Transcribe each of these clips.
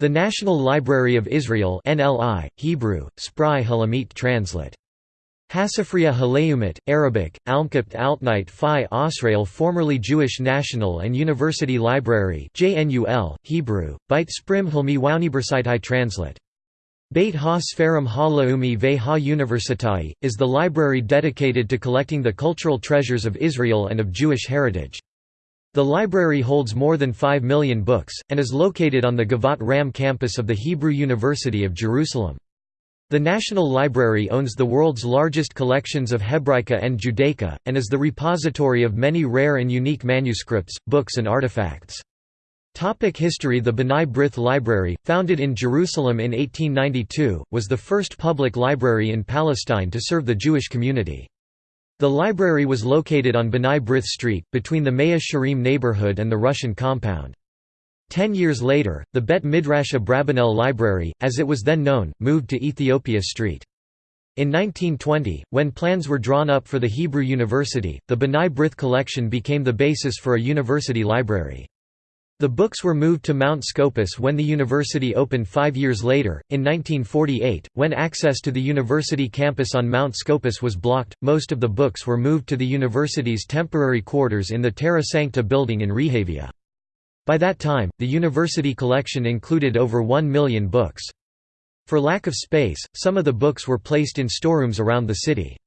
The National Library of Israel NLI, Hebrew, Spry Halamit translate. Hasifria Haleumet, Arabic, Almkapt Altnite Phi Osrael formerly Jewish National and University Library JNUL, Hebrew, Beit Sprim Hilmi Wauniversitai translate. Beit Ha Sfarim Ha Laumi Ve Ha Universitai, is the library dedicated to collecting the cultural treasures of Israel and of Jewish heritage. The library holds more than 5 million books, and is located on the Givat Ram campus of the Hebrew University of Jerusalem. The National Library owns the world's largest collections of Hebraica and Judaica, and is the repository of many rare and unique manuscripts, books and artifacts. Topic History The B'nai B'rith Library, founded in Jerusalem in 1892, was the first public library in Palestine to serve the Jewish community. The library was located on B'nai B'rith Street, between the Mea Shearim neighborhood and the Russian compound. Ten years later, the Bet Midrash Abrabanel Library, as it was then known, moved to Ethiopia Street. In 1920, when plans were drawn up for the Hebrew University, the B'nai B'rith collection became the basis for a university library. The books were moved to Mount Scopus when the university opened five years later. In 1948, when access to the university campus on Mount Scopus was blocked, most of the books were moved to the university's temporary quarters in the Terra Sancta building in Rehavia. By that time, the university collection included over one million books. For lack of space, some of the books were placed in storerooms around the city.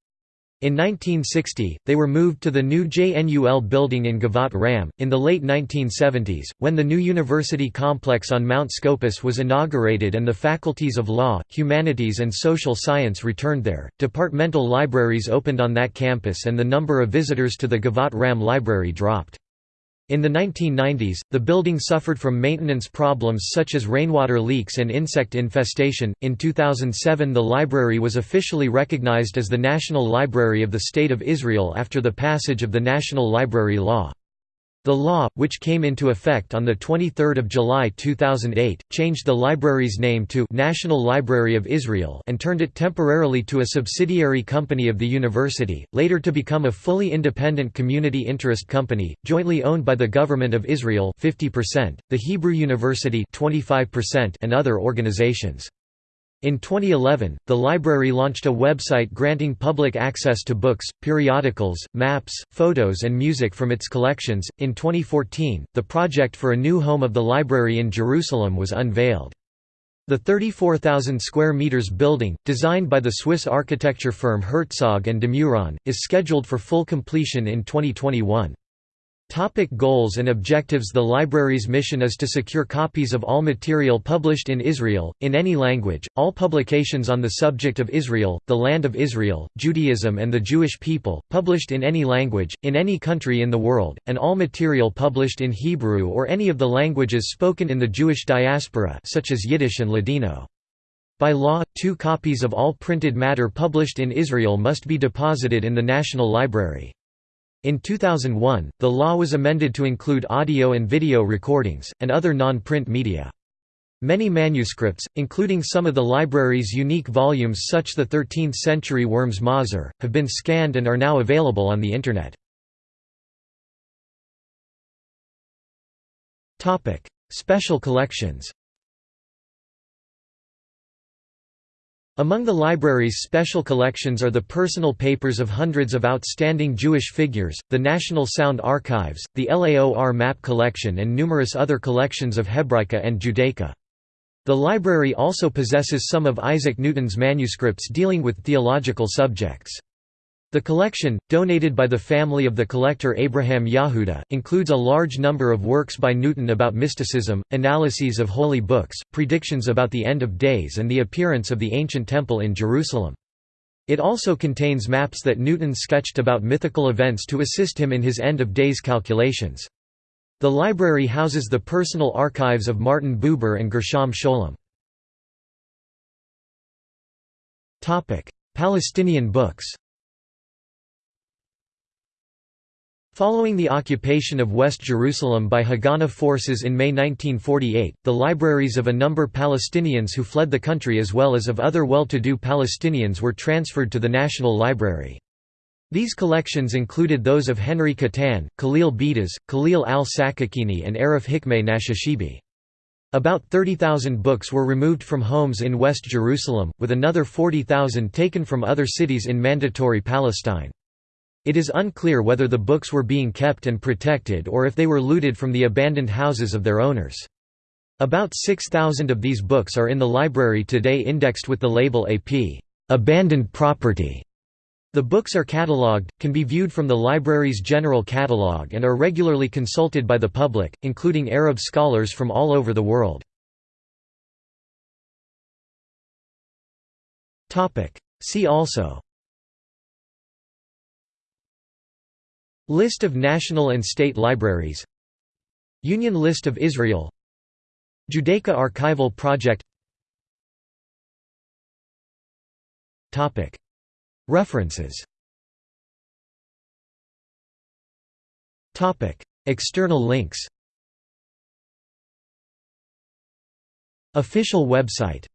In 1960, they were moved to the new JNUL building in Givat Ram. In the late 1970s, when the new university complex on Mount Scopus was inaugurated and the faculties of law, humanities, and social science returned there, departmental libraries opened on that campus and the number of visitors to the Givat Ram library dropped. In the 1990s, the building suffered from maintenance problems such as rainwater leaks and insect infestation. In 2007, the library was officially recognized as the National Library of the State of Israel after the passage of the National Library Law. The law, which came into effect on 23 July 2008, changed the library's name to National Library of Israel and turned it temporarily to a subsidiary company of the university, later to become a fully independent community interest company, jointly owned by the Government of Israel 50%, the Hebrew University 25%, and other organizations. In 2011, the library launched a website granting public access to books, periodicals, maps, photos, and music from its collections. In 2014, the project for a new home of the library in Jerusalem was unveiled. The 34,000 square meters building, designed by the Swiss architecture firm Herzog and de Meuron, is scheduled for full completion in 2021. Topic goals and objectives The library's mission is to secure copies of all material published in Israel, in any language, all publications on the subject of Israel, the land of Israel, Judaism and the Jewish people, published in any language, in any country in the world, and all material published in Hebrew or any of the languages spoken in the Jewish diaspora such as Yiddish and Ladino. By law, two copies of all printed matter published in Israel must be deposited in the National Library. In 2001, the law was amended to include audio and video recordings, and other non-print media. Many manuscripts, including some of the library's unique volumes such the 13th-century Worms Mahzor, have been scanned and are now available on the Internet. Special collections Among the library's special collections are the personal papers of hundreds of outstanding Jewish figures, the National Sound Archives, the LAOR map collection and numerous other collections of Hebraica and Judaica. The library also possesses some of Isaac Newton's manuscripts dealing with theological subjects. The collection, donated by the family of the collector Abraham Yahuda, includes a large number of works by Newton about mysticism, analyses of holy books, predictions about the end of days and the appearance of the ancient temple in Jerusalem. It also contains maps that Newton sketched about mythical events to assist him in his end of days calculations. The library houses the personal archives of Martin Buber and Gershom Scholem. Palestinian books Following the occupation of West Jerusalem by Haganah forces in May 1948, the libraries of a number Palestinians who fled the country as well as of other well-to-do Palestinians were transferred to the National Library. These collections included those of Henry Cattan, Khalil Beidas, Khalil al-Sakakini and Arif Hikmeh Nashashibi. About 30,000 books were removed from homes in West Jerusalem, with another 40,000 taken from other cities in Mandatory Palestine. It is unclear whether the books were being kept and protected or if they were looted from the abandoned houses of their owners. About 6,000 of these books are in the library today indexed with the label AP abandoned property. The books are catalogued, can be viewed from the library's general catalogue and are regularly consulted by the public, including Arab scholars from all over the world. See also List of national and state libraries. Union List of Israel. Judaica Archival Project. References. External links. Official website